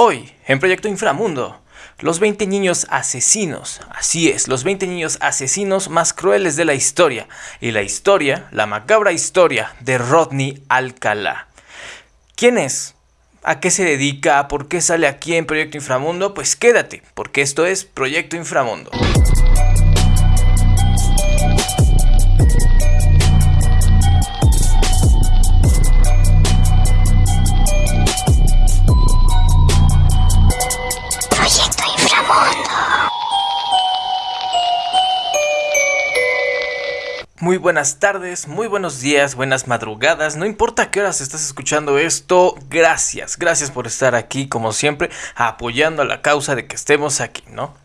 Hoy, en Proyecto Inframundo, los 20 niños asesinos. Así es, los 20 niños asesinos más crueles de la historia. Y la historia, la macabra historia de Rodney Alcalá. ¿Quién es? ¿A qué se dedica? ¿Por qué sale aquí en Proyecto Inframundo? Pues quédate, porque esto es Proyecto Inframundo. Muy buenas tardes, muy buenos días, buenas madrugadas, no importa qué horas estás escuchando esto, gracias, gracias por estar aquí como siempre apoyando a la causa de que estemos aquí, ¿no?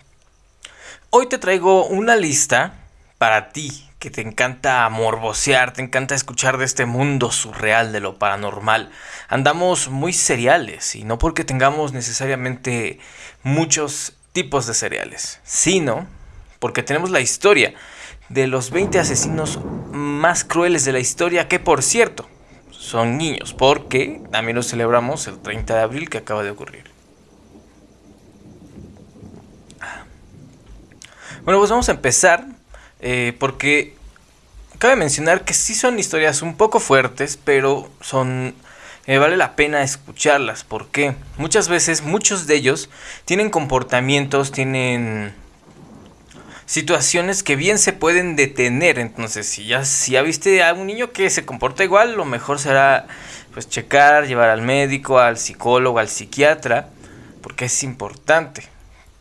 Hoy te traigo una lista para ti que te encanta morbosear, te encanta escuchar de este mundo surreal de lo paranormal. Andamos muy seriales y no porque tengamos necesariamente muchos tipos de cereales, sino porque tenemos la historia de los 20 asesinos más crueles de la historia, que por cierto, son niños, porque también lo celebramos el 30 de abril que acaba de ocurrir. Bueno, pues vamos a empezar, eh, porque cabe mencionar que sí son historias un poco fuertes, pero son... Eh, vale la pena escucharlas, porque muchas veces muchos de ellos tienen comportamientos, tienen situaciones que bien se pueden detener. Entonces, si ya, si viste a un niño que se comporta igual, lo mejor será pues checar, llevar al médico, al psicólogo, al psiquiatra, porque es importante.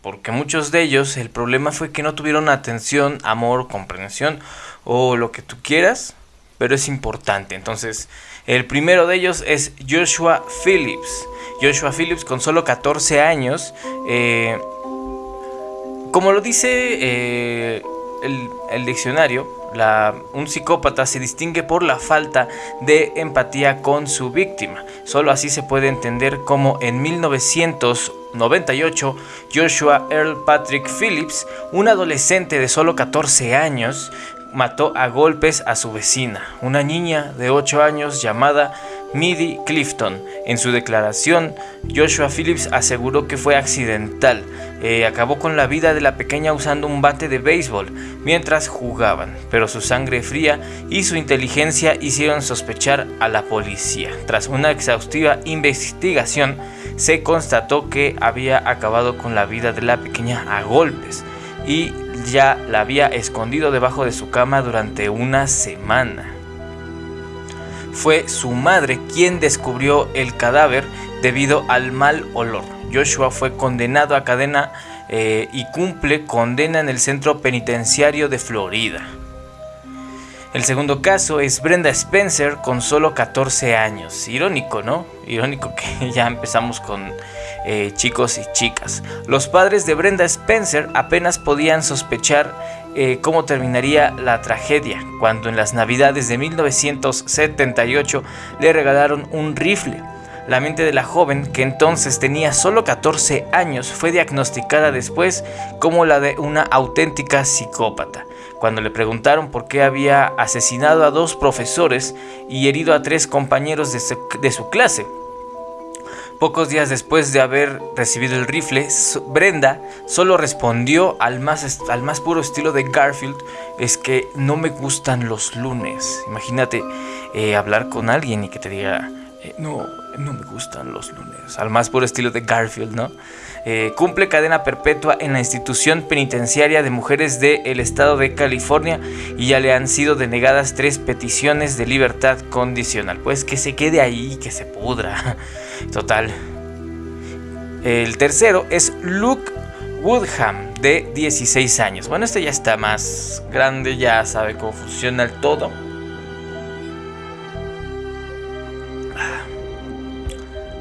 Porque muchos de ellos el problema fue que no tuvieron atención, amor, comprensión o lo que tú quieras, pero es importante. Entonces, el primero de ellos es Joshua Phillips. Joshua Phillips con solo 14 años eh, como lo dice eh, el, diccionario, un psicópata se distingue por la falta de empatía con su víctima. Solo así se puede entender cómo en 1998 Joshua Earl Patrick Phillips, un adolescente de solo 14 años, mató a golpes a su vecina, una niña de 8 años llamada Midi Clifton. En su declaración, Joshua Phillips aseguró que fue accidental. Eh, acabó con la vida de la pequeña usando un bate de béisbol mientras jugaban, pero su sangre fría y su inteligencia hicieron sospechar a la policía. Tras una exhaustiva investigación, se constató que había acabado con la vida de la pequeña a golpes y ya la había escondido debajo de su cama durante una semana fue su madre quien descubrió el cadáver debido al mal olor. Joshua fue condenado a cadena eh, y cumple condena en el centro penitenciario de Florida. El segundo caso es Brenda Spencer con solo 14 años. Irónico, ¿no? Irónico que ya empezamos con eh, chicos y chicas. Los padres de Brenda Spencer apenas podían sospechar eh, cómo terminaría la tragedia cuando en las navidades de 1978 le regalaron un rifle. La mente de la joven, que entonces tenía solo 14 años, fue diagnosticada después como la de una auténtica psicópata. Cuando le preguntaron por qué había asesinado a dos profesores y herido a tres compañeros de su clase, Pocos días después de haber recibido el rifle, Brenda solo respondió al más, al más puro estilo de Garfield, es que no me gustan los lunes. Imagínate eh, hablar con alguien y que te diga, eh, no, no me gustan los lunes. Al más puro estilo de Garfield, ¿no? Eh, cumple cadena perpetua en la institución penitenciaria de mujeres del estado de California y ya le han sido denegadas tres peticiones de libertad condicional. Pues que se quede ahí, que se pudra. Total. El tercero es Luke Woodham, de 16 años. Bueno, este ya está más grande, ya sabe cómo funciona el todo.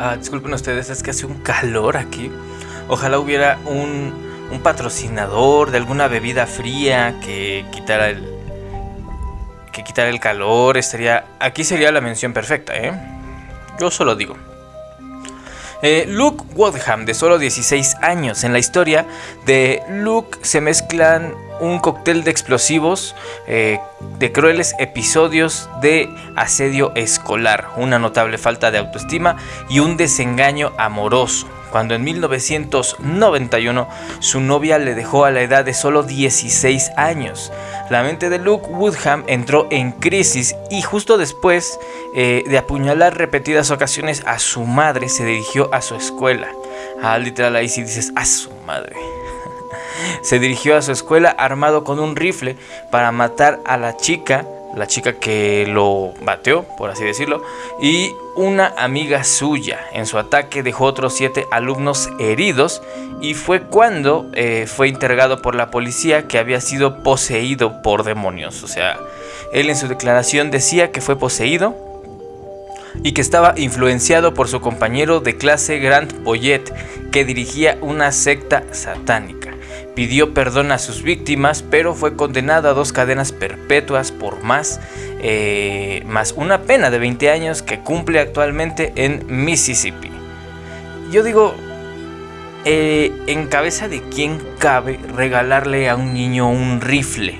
Ah, disculpen ustedes, es que hace un calor aquí. Ojalá hubiera un, un patrocinador de alguna bebida fría que quitara el que quitara el calor. Estaría aquí sería la mención perfecta, ¿eh? Yo solo digo. Eh, Luke Woodham, de solo 16 años. En la historia de Luke se mezclan un cóctel de explosivos, eh, de crueles episodios de asedio escolar, una notable falta de autoestima y un desengaño amoroso. cuando en 1991 su novia le dejó a la edad de solo 16 años. La mente de Luke Woodham entró en crisis y justo después eh, de apuñalar repetidas ocasiones a su madre se dirigió a su escuela. Ah, literal ahí sí dices, a su madre. Se dirigió a su escuela armado con un rifle para matar a la chica la chica que lo bateó, por así decirlo, y una amiga suya. En su ataque dejó otros siete alumnos heridos y fue cuando eh, fue interrogado por la policía que había sido poseído por demonios. O sea, él en su declaración decía que fue poseído y que estaba influenciado por su compañero de clase Grant Boyet, que dirigía una secta satánica pidió perdón a sus víctimas, pero fue condenado a dos cadenas perpetuas por más, eh, más una pena de 20 años que cumple actualmente en Mississippi. Yo digo, eh, ¿en cabeza de quién cabe regalarle a un niño un rifle?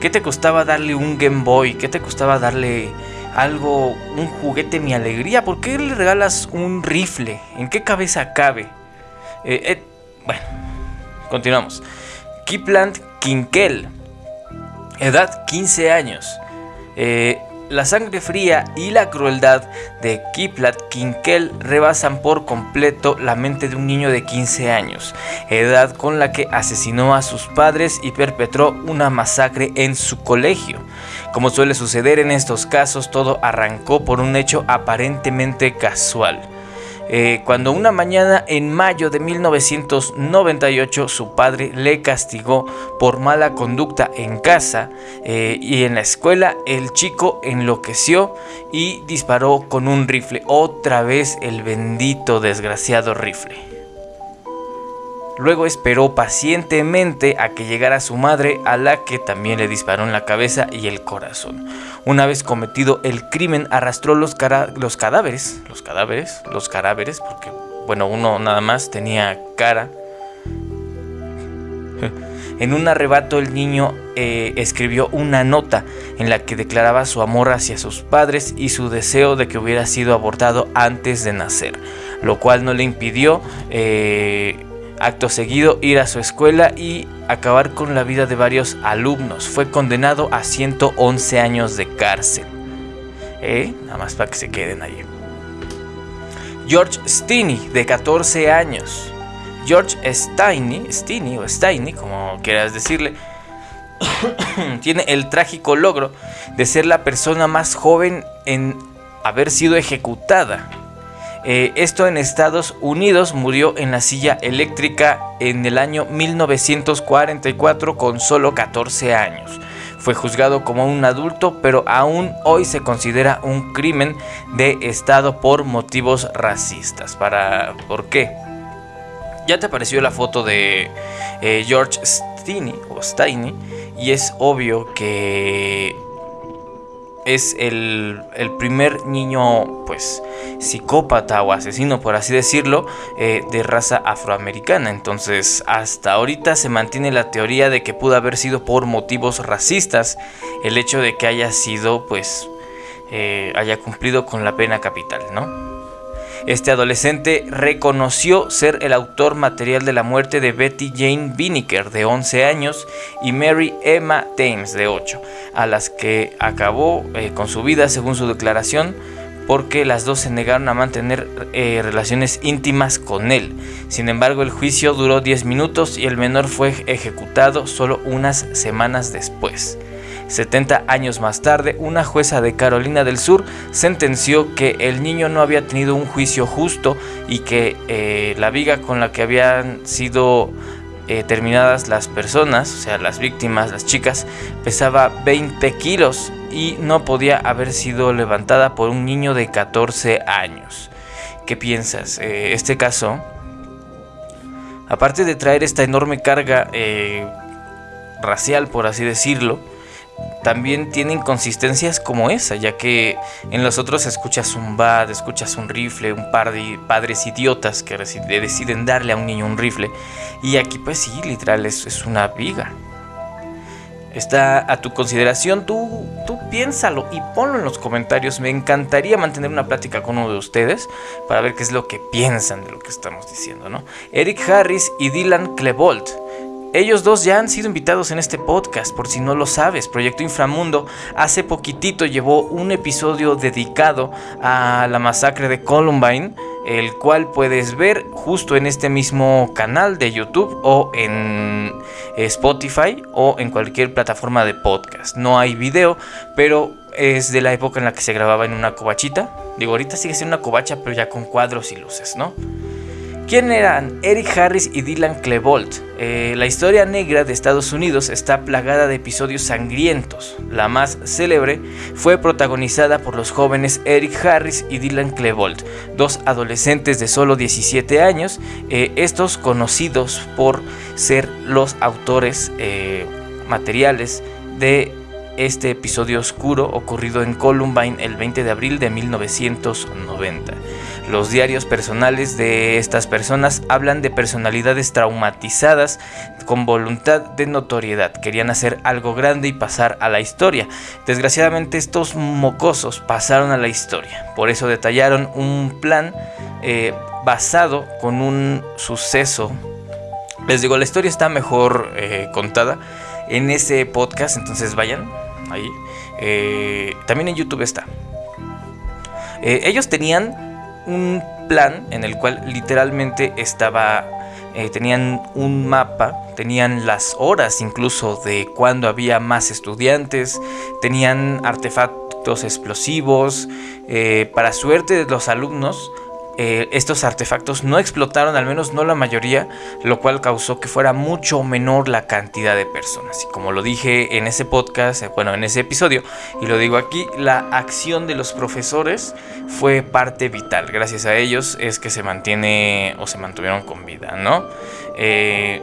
¿Qué te costaba darle un Game Boy? ¿Qué te costaba darle algo, un juguete Mi Alegría? ¿Por qué le regalas un rifle? ¿En qué cabeza cabe? Eh, bueno, Continuamos. Kipland Kinkel. Edad 15 años. Eh, la sangre fría y la crueldad de Kipland Kinkel rebasan por completo la mente de un niño de 15 años, edad con la que asesinó a sus padres y perpetró una masacre en su colegio. Como suele suceder en estos casos, todo arrancó por un hecho aparentemente casual. Eh, cuando una mañana en mayo de 1998 su padre le castigó por mala conducta en casa eh, y en la escuela el chico enloqueció y disparó con un rifle, otra vez el bendito desgraciado rifle. Luego esperó pacientemente a que llegara su madre, a la que también le disparó en la cabeza y el corazón. Una vez cometido el crimen, arrastró los, los cadáveres, los cadáveres, los cadáveres, porque, bueno, uno nada más tenía cara. En un arrebato el niño eh, escribió una nota en la que declaraba su amor hacia sus padres y su deseo de que hubiera sido abortado antes de nacer, lo cual no le impidió eh, Acto seguido, ir a su escuela y acabar con la vida de varios alumnos. Fue condenado a 111 años de cárcel. ¿Eh? Nada más para que se queden ahí. George Stinney, de 14 años. George Steiny, Stinney o Steiny, como quieras decirle, tiene el trágico logro de ser la persona más joven en haber sido ejecutada eh, esto en Estados Unidos murió en la silla eléctrica en el año 1944 con solo 14 años. Fue juzgado como un adulto, pero aún hoy se considera un crimen de Estado por motivos racistas. Para, ¿Por qué? Ya te apareció la foto de eh, George Steiny, o Steiny y es obvio que es el, primer niño, pues, psicópata o asesino, por así decirlo, eh, de raza afroamericana. Entonces, hasta ahorita se mantiene la teoría de que pudo haber sido por motivos racistas el hecho de que haya sido, pues, eh, haya cumplido con la pena capital, ¿no? Este adolescente reconoció ser el autor material de la muerte de Betty Jane Binnicker, de 11 años, y Mary Emma Thames, de 8, a las que acabó eh, con su vida según su declaración porque las dos se negaron a mantener eh, relaciones íntimas con él. Sin embargo, el juicio duró 10 minutos y el menor fue ejecutado solo unas semanas después. 70 años más tarde, una jueza de Carolina del Sur sentenció que el niño no había tenido un juicio justo y que eh, la viga con la que habían sido eh, terminadas las personas, o sea, las víctimas, las chicas, pesaba 20 kilos y no podía haber sido levantada por un niño de 14 años. ¿Qué piensas? Eh, este caso, aparte de traer esta enorme carga racial, por así decirlo, también tienen consistencias como esa, ya que en los otros escuchas un bad, escuchas un rifle, un par de padres idiotas que deciden darle a un niño un rifle. Y aquí pues sí, literal, es, es una viga. Está a tu consideración, tú, tú piénsalo y ponlo en los comentarios. Me encantaría mantener una plática con uno de ustedes para ver qué es lo que piensan de lo que estamos diciendo, ¿no? Eric Harris y Dylan Klebold. Ellos dos ya han sido invitados en este podcast, por si no lo sabes. Proyecto Inframundo hace poquitito llevó un episodio dedicado a la masacre de Columbine el cual puedes ver justo en este mismo canal de YouTube o en Spotify o en cualquier plataforma de podcast. No hay video, pero es de la época en la que se grababa en una cobachita. Digo, ahorita sigue siendo una covacha, pero ya con cuadros y luces, ¿no? ¿Quién eran Eric Harris y Dylan Klebold? Eh, la historia negra de Estados Unidos está plagada de episodios sangrientos. La más célebre fue protagonizada por los jóvenes Eric Harris y Dylan Klebold, dos adolescentes de solo 17 años, eh, estos conocidos por ser los autores eh, materiales de este episodio oscuro ocurrido en Columbine el 20 de abril de 1990. Los diarios personales de estas personas hablan de personalidades traumatizadas con voluntad de notoriedad. Querían hacer algo grande y pasar a la historia. Desgraciadamente estos mocosos pasaron a la historia. Por eso detallaron un plan eh, basado con un suceso. Les digo, la historia está mejor eh, contada en ese podcast, entonces vayan ahí. Eh, también en YouTube está. ellos tenían un plan en el cual literalmente estaba, eh, tenían un mapa, tenían las horas incluso de cuando había más estudiantes, tenían artefactos explosivos, eh, para suerte de los alumnos, eh, estos artefactos no explotaron, al menos no la mayoría, lo cual causó que fuera mucho menor la cantidad de personas. Y como lo dije en ese podcast, eh, bueno, en ese episodio, y lo digo aquí, la acción de los profesores fue parte vital. Gracias a ellos es que se mantiene o se mantuvieron con vida, ¿no? Eh,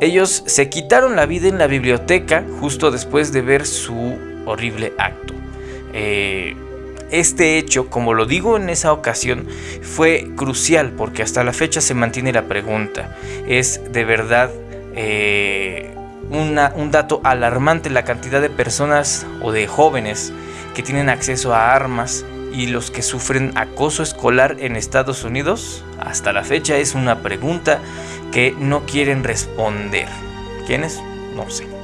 ellos se quitaron la vida en la biblioteca justo después de ver su horrible acto. Eh, este hecho, como lo digo en esa ocasión, fue crucial porque hasta la fecha se mantiene la pregunta. ¿Es de verdad eh, un dato alarmante la cantidad de personas o de jóvenes que tienen acceso a armas y los que sufren acoso escolar en Estados Unidos? Hasta la fecha es una pregunta que no quieren responder. ¿Quiénes? No sé.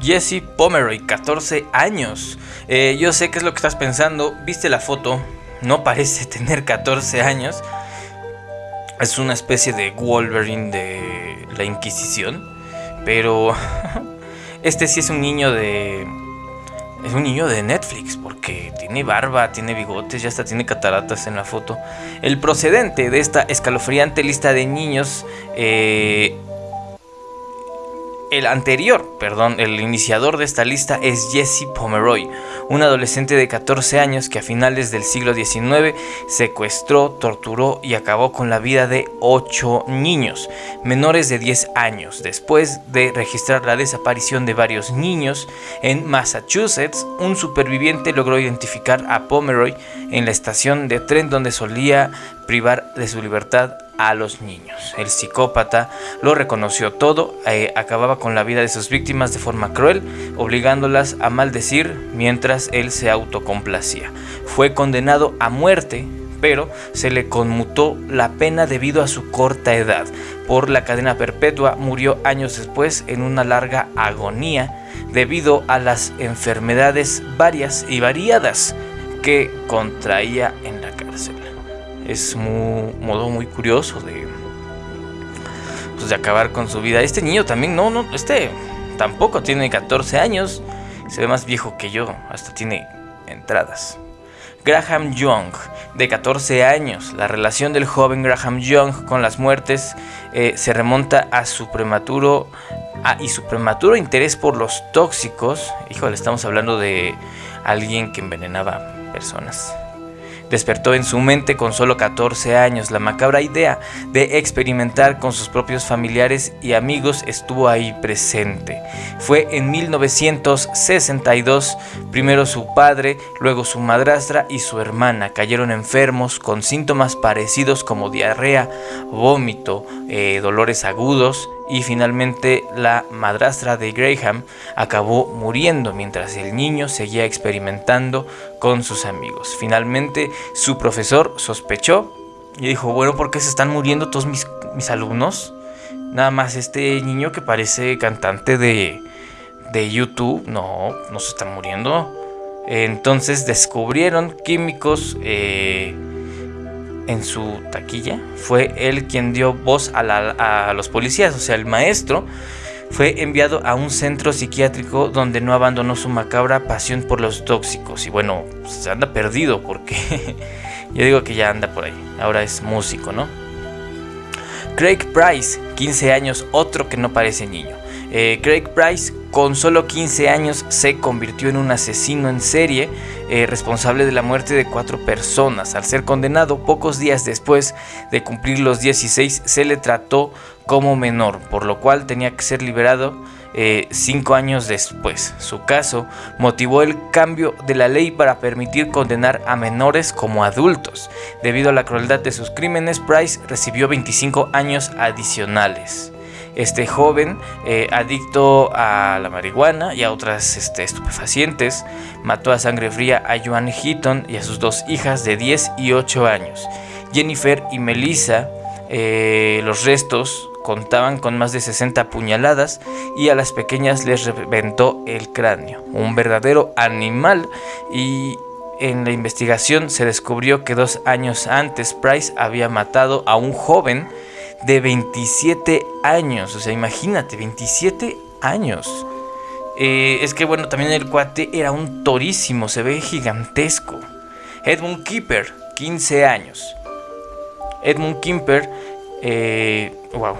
Jesse Pomeroy, 14 años. Eh, yo sé qué es lo que estás pensando. Viste la foto, no parece tener 14 años. Es una especie de Wolverine de la Inquisición. Pero este sí es un niño de... Es un niño de Netflix porque tiene barba, tiene bigotes, ya hasta tiene cataratas en la foto. El procedente de esta escalofriante lista de niños eh, el anterior, perdón, el iniciador de esta lista es Jesse Pomeroy, un adolescente de 14 años que a finales del siglo XIX secuestró, torturó y acabó con la vida de 8 niños menores de 10 años. Después de registrar la desaparición de varios niños en Massachusetts, un superviviente logró identificar a Pomeroy en la estación de tren donde solía privar de su libertad a los niños. El psicópata lo reconoció todo, eh, acababa con la vida de sus víctimas de forma cruel, obligándolas a maldecir mientras él se autocomplacía. Fue condenado a muerte, pero se le conmutó la pena debido a su corta edad. Por la cadena perpetua murió años después en una larga agonía debido a las enfermedades varias y variadas que contraía en la cárcel es un modo muy curioso de, pues, de acabar con su vida. Este niño también, no, no, este tampoco tiene 14 años, se ve más viejo que yo, hasta tiene entradas. Graham Young, de 14 años. La relación del joven Graham Young con las muertes eh, se remonta a su prematuro y su prematuro interés por los tóxicos. Híjole, estamos hablando de alguien que envenenaba personas despertó en su mente con solo 14 años. La macabra idea de experimentar con sus propios familiares y amigos estuvo ahí presente. Fue en 1962, primero su padre, luego su madrastra y su hermana cayeron enfermos con síntomas parecidos como diarrea, vómito, eh, dolores agudos y finalmente la madrastra de Graham acabó muriendo mientras el niño seguía experimentando con sus amigos. Finalmente su profesor sospechó y dijo, bueno, ¿por qué se están muriendo todos mis, mis alumnos? Nada más este niño que parece cantante de, de YouTube, no, no se está muriendo. Entonces descubrieron químicos eh, en su taquilla. Fue él quien dio voz a, los policías, o sea, el maestro fue enviado a un centro psiquiátrico donde no abandonó su macabra pasión por los tóxicos. Y bueno, se anda perdido porque yo digo que ya anda por ahí. Ahora es músico, ¿no? Craig Price, 15 años, otro que no parece niño. Eh, Craig Price con solo 15 años se convirtió en un asesino en serie eh, responsable de la muerte de cuatro personas. Al ser condenado pocos días después de cumplir los 16 se le trató como menor, por lo cual tenía que ser liberado eh, cinco años después. Su caso motivó el cambio de la ley para permitir condenar a menores como adultos. Debido a la crueldad de sus crímenes, Price recibió 25 años adicionales este joven eh, adicto a la marihuana y a otras este, estupefacientes mató a sangre fría a Joan Heaton y a sus dos hijas de 10 y 8 años. Jennifer y Melissa, eh, los restos contaban con más de 60 puñaladas y a las pequeñas les reventó el cráneo. Un verdadero animal y en la investigación se descubrió que dos años antes Price había matado a un joven de 27 años. O sea, imagínate, 27 años. Eh, es que bueno, también el cuate era un torísimo, se ve gigantesco. Edmund Kipper, 15 años. Edmund Kipper, eh, wow,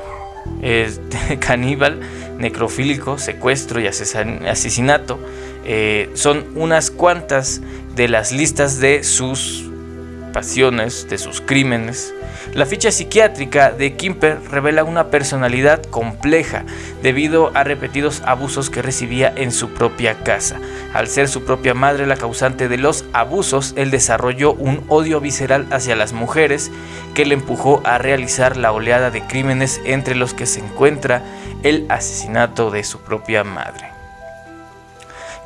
es caníbal, necrofílico, secuestro y asesinato. Eh, son unas cuantas de las listas de sus pasiones, de sus crímenes. La ficha psiquiátrica de Kimper revela una personalidad compleja debido a repetidos abusos que recibía en su propia casa. Al ser su propia madre la causante de los abusos, él desarrolló un odio visceral hacia las mujeres que le empujó a realizar la oleada de crímenes entre los que se encuentra el asesinato de su propia madre.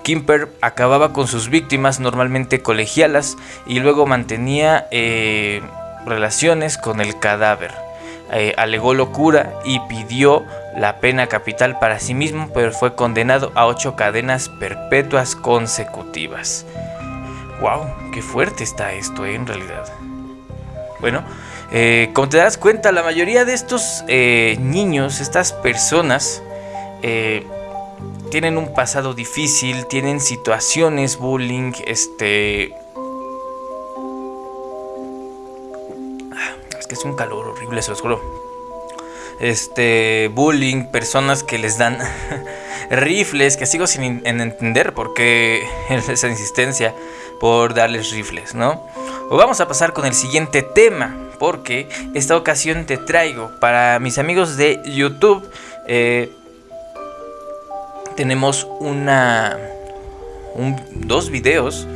Kimper acababa con sus víctimas normalmente colegialas y luego mantenía eh, relaciones con el cadáver. Eh, alegó locura y pidió la pena capital para sí mismo, pero fue condenado a ocho cadenas perpetuas consecutivas. ¡Wow! ¡Qué fuerte está esto eh, en realidad! Bueno, eh, como te das cuenta, la mayoría de estos niños, estas personas, tienen un pasado difícil, tienen situaciones, bullying, este, es un calor horrible, se los juro. Este, bullying, personas que les dan rifles, que sigo sin entender por qué esa insistencia por darles rifles, ¿no? O vamos a pasar con el siguiente tema, porque esta ocasión te traigo para mis amigos de YouTube. Eh, tenemos una, dos videos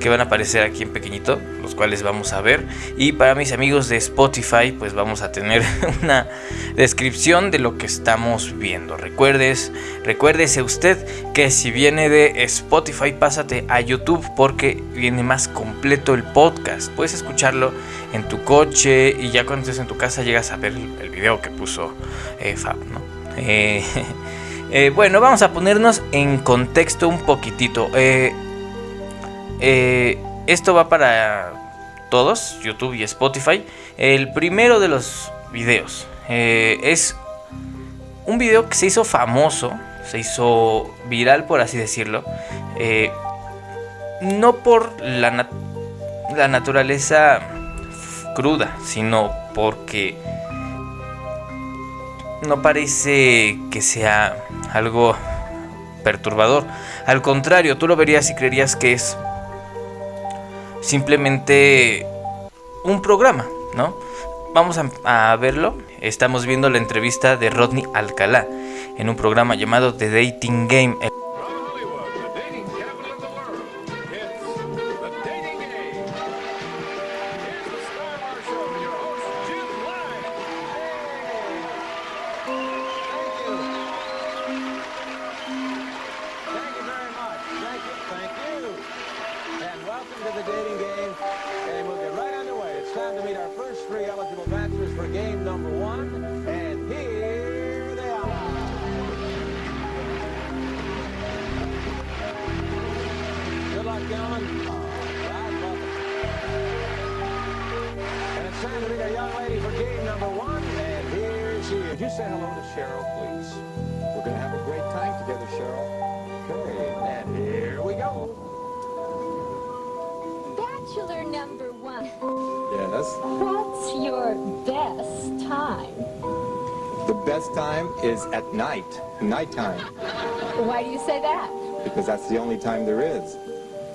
que van a aparecer aquí en pequeñito, los cuales vamos a ver. Y para mis amigos de Spotify, pues vamos a tener una descripción de lo que estamos viendo. Recuerdes, recuérdese usted que si viene de Spotify, pásate a YouTube porque viene más completo el podcast. Puedes escucharlo en tu coche y ya cuando estés en tu casa llegas a ver el video que puso eh, Fab, ¿no? Eh, eh, bueno, vamos a ponernos en contexto un poquitito. Eh, esto va para todos, YouTube y Spotify. El primero de los videos eh, es un video que se hizo famoso, se hizo viral por así decirlo. Eh, no por la, la naturaleza cruda, sino porque no parece que sea algo perturbador. Al contrario, tú lo verías y creerías que es simplemente un programa, ¿no? Vamos a, verlo. Estamos viendo la entrevista de Rodney Alcalá en un programa llamado The Dating Game. first three eligible bachelors for game number one, and here they are. Good luck, gentlemen. And it's time young lady for game number one, and here she is. Could you say hello to Cheryl, please? We're going to have a great time together, Cheryl. Okay, and here we go. Bachelor number nighttime. Why do you say that? Because that's the only time there is.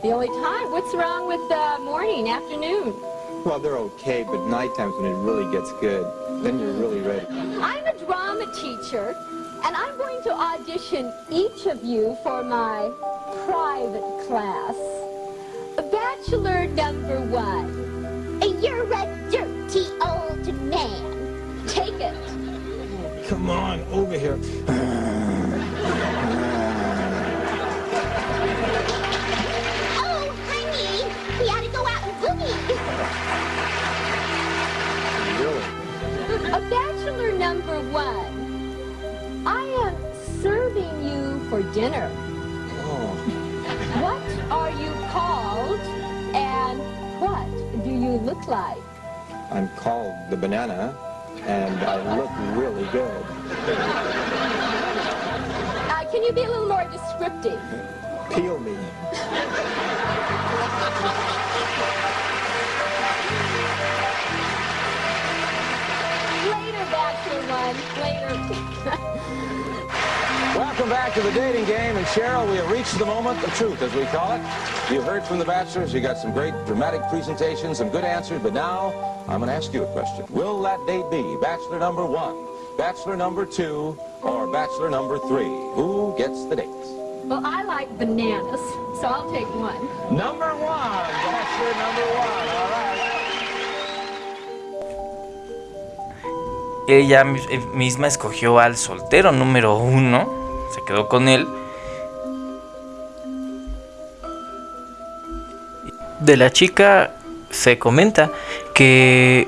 The only time? What's wrong with uh, morning, afternoon? Well, they're okay, but nighttime's when it really gets good. Then you're really ready. I'm a drama teacher, and I'm going to audition each of you for my private class. Bachelor number one. And you're a dirty old man. Take it. Come on, over here. Oh, honey, we ought to go out and boogie. really? A bachelor number one. I am serving you for dinner. Oh. What are you called and what do you look like? I'm called the banana and I look really good. Uh, can you be a little more descriptive? Peel me. Welcome back to the dating game. And Cheryl, we have reached the moment of truth, as we call it. You heard from the bachelors. You got some great dramatic presentations, some good answers. But now, I'm going to ask you a question. Will that date be bachelor number one, bachelor number two, or bachelor number three? Who gets the dates? Well, I like bananas, so I'll take one. Number one, bachelor number one. All right. ella eh, misma escogió al soltero número uno, se quedó con él. De la chica se comenta que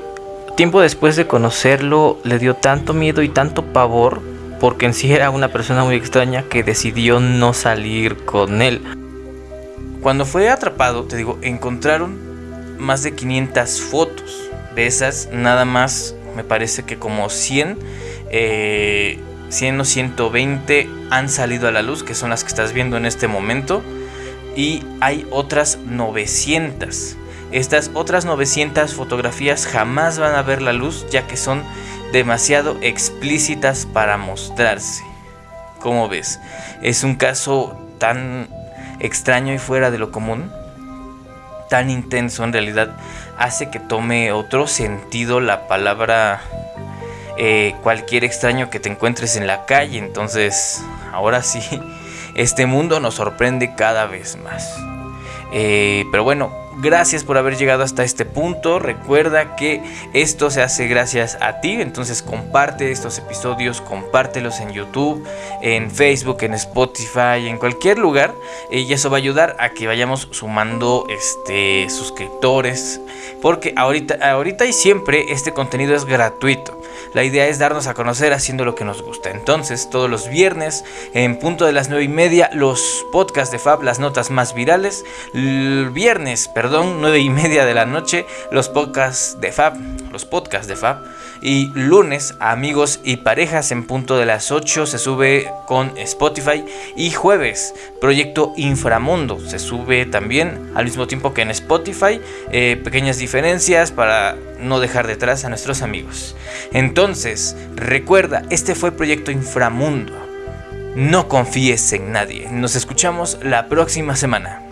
tiempo después de conocerlo le dio tanto miedo y tanto pavor porque en sí era una persona muy extraña que decidió no salir con él. Cuando fue atrapado, te digo, encontraron más de 500 fotos. De esas, nada más me parece que como 100, 100 o 120 han salido a la luz, que son las que estás viendo en este momento. Y hay otras 900. Estas otras 900 fotografías jamás van a ver la luz ya que son demasiado explícitas para mostrarse. Como ves, es un caso tan extraño y fuera de lo común, tan intenso en realidad hace que tome otro sentido la palabra eh, cualquier extraño que te encuentres en la calle. Entonces, ahora sí, este mundo nos sorprende cada vez más. Eh, pero bueno, Gracias por haber llegado hasta este punto. Recuerda que esto se hace gracias a ti. Entonces comparte estos episodios, compártelos en YouTube, en Facebook, en Spotify, en cualquier lugar. Y eso va a ayudar a que vayamos sumando este, suscriptores. Porque ahorita, ahorita y siempre este contenido es gratuito. La idea es darnos a conocer haciendo lo que nos gusta. Entonces, todos los viernes, en punto de las 9 y media, los podcasts de Fab, las notas más virales. Viernes, perdón, 9 y media de la noche, los podcasts de Fab, los podcasts de Fab. Y lunes, amigos y parejas en punto de las 8 se sube con Spotify. Y jueves, proyecto Inframundo se sube también al mismo tiempo que en Spotify. Eh, pequeñas diferencias para no dejar detrás a nuestros amigos. Entonces, recuerda, este fue Proyecto Inframundo. No confíes en nadie. Nos escuchamos la próxima semana.